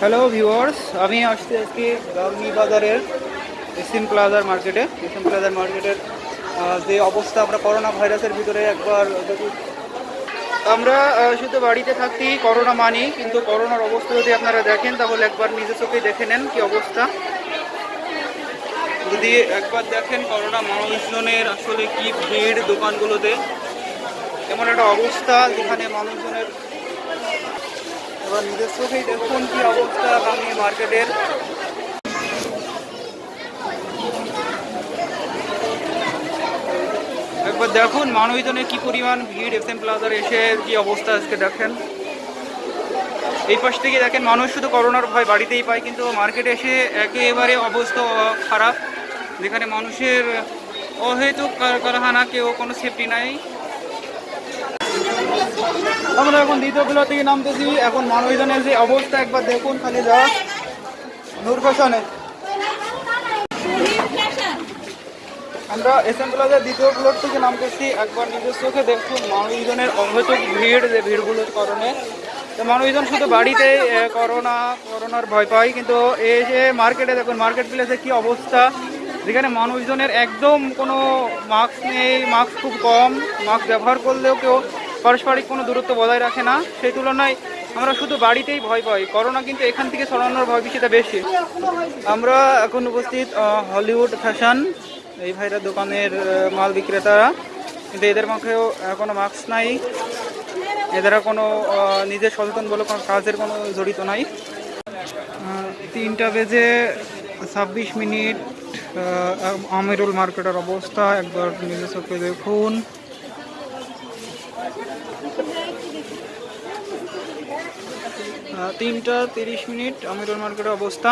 Hello viewers আমি আসছি আজকে গাউনি বাজারের এসিম প্লাজার মার্কেটে এসিম প্লাজার মার্কেটের যে অবস্থা আমরা করোনা ভাইরাসের ভিতরে একবার আমরা শুধু বাড়িতে থাকতেই করোনা মানি, কিন্তু করোনার অবস্থা যদি আপনারা দেখেন, তাহলে একবার নিজে চোখে দেখে নেন কি অবস্থা। যদি একবার দেখেন করোনা মানুষজনের আসলে কি ভিড় দোকানগুলোতে, এমন একটা অবস্থা যেখানে মানুষজনের এবার নিজের দেখুন কি অবস্থা বাংলি মার্কেটের। একবার দেখুন মানুষজনের কি পরিমাণ ভিড় এফ এম প্লাজার এসে কি অবস্থা আজকে দেখেন। এই পাশ থেকে দেখেন মানুষ শুধু করোনার ভয় বাড়িতেই পায়, কিন্তু মার্কেটে এসে একেবারে অবস্থা খারাপ। যেখানে মানুষের অহেতুক কার- কারখানা, কেউ কোনো সেফটি নাই। আমরা এখন দ্বিতীয় প্লার থেকে নামতেছি। এখন মানুষজনের যে অবস্থা, একবার দেখুন খালি যা। নূর ফ্যাশনে আমরা এস এম প্লাজার দ্বিতীয় ফ্লোর থেকে নামতেছি। একবার নিজের চোখে দেখুন মানুষজনের অহেতুক ভিড়, যে ভিড়গুলোর কারণে। তো মানুষজন শুধু বাড়িতে করোনা, করোনার ভয় পায়, কিন্তু এই যে মার্কেটে দেখুন মার্কেট প্লেসে কি অবস্থা। যেখানে মানুষজনের একদম কোনো মাস্ক নেই, মাস্ক খুব কম, মাস্ক ব্যবহার করলেও কেউ পারস্পরিক কোনো দূরত্ব বজায় রাখে না। সেই তুলনায় আমরা শুধু বাড়িতেই ভয় পাই। করোনা কিন্তু এখান থেকে ছড়ানোর ভয় বেশিটা বেশি। আমরা এখন উপস্থিত হলিউড ফ্যাশন, এই ভাইরা দোকানের মাল বিক্রেতারা। কিন্তু এদের মুখেও কোনো মাস্ক নাই। এদেরা কোনো নিজের সচেতন বলে কোনো কাজের কোনো জড়িত নাই। তিনটা বেজে ছাব্বিশ মিনিট। আমিরুল মার্কেটের অবস্থা একবার নিজে চোখে দেখুন। তিনটা তিরিশ মিনিট আমিরুল মার্কেটের অবস্থা।